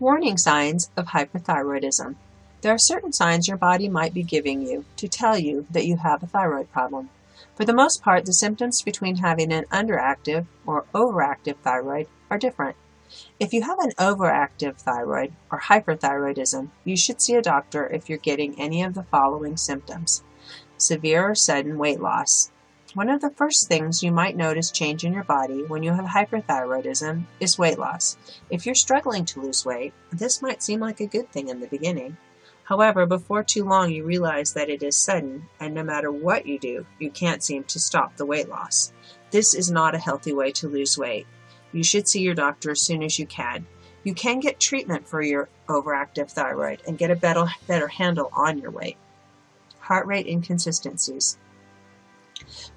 Warning signs of hyperthyroidism. There are certain signs your body might be giving you to tell you that you have a thyroid problem. For the most part, the symptoms between having an underactive or overactive thyroid are different. If you have an overactive thyroid or hyperthyroidism, you should see a doctor if you're getting any of the following symptoms. Severe or sudden weight loss, one of the first things you might notice change in your body when you have hyperthyroidism is weight loss. If you're struggling to lose weight, this might seem like a good thing in the beginning. However, before too long you realize that it is sudden and no matter what you do, you can't seem to stop the weight loss. This is not a healthy way to lose weight. You should see your doctor as soon as you can. You can get treatment for your overactive thyroid and get a better, better handle on your weight. Heart rate inconsistencies.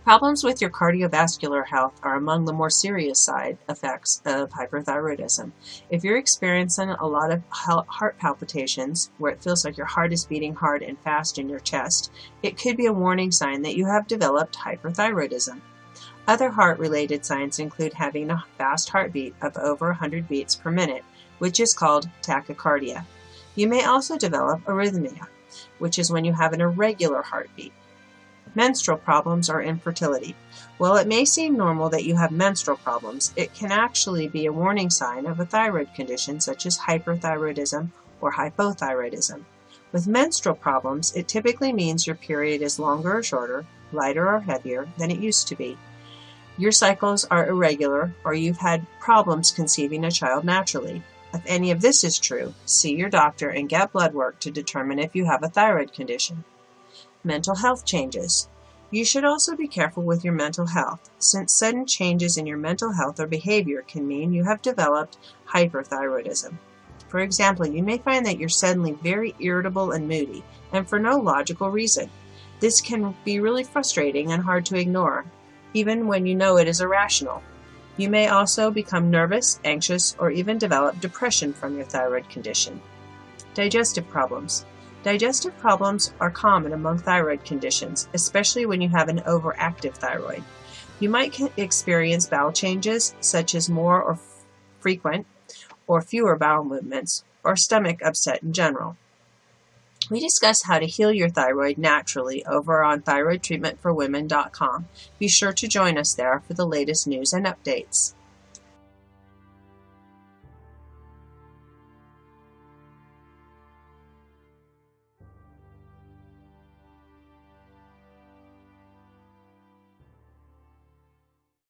Problems with your cardiovascular health are among the more serious side effects of hyperthyroidism. If you're experiencing a lot of heart palpitations, where it feels like your heart is beating hard and fast in your chest, it could be a warning sign that you have developed hyperthyroidism. Other heart-related signs include having a fast heartbeat of over 100 beats per minute, which is called tachycardia. You may also develop arrhythmia, which is when you have an irregular heartbeat. Menstrual problems or infertility. While it may seem normal that you have menstrual problems, it can actually be a warning sign of a thyroid condition such as hyperthyroidism or hypothyroidism. With menstrual problems, it typically means your period is longer or shorter, lighter or heavier than it used to be. Your cycles are irregular or you've had problems conceiving a child naturally. If any of this is true, see your doctor and get blood work to determine if you have a thyroid condition. Mental health changes. You should also be careful with your mental health, since sudden changes in your mental health or behavior can mean you have developed hyperthyroidism. For example, you may find that you're suddenly very irritable and moody, and for no logical reason. This can be really frustrating and hard to ignore, even when you know it is irrational. You may also become nervous, anxious, or even develop depression from your thyroid condition. Digestive problems. Digestive problems are common among thyroid conditions, especially when you have an overactive thyroid. You might experience bowel changes, such as more or frequent or fewer bowel movements, or stomach upset in general. We discuss how to heal your thyroid naturally over on thyroidtreatmentforwomen.com. Be sure to join us there for the latest news and updates.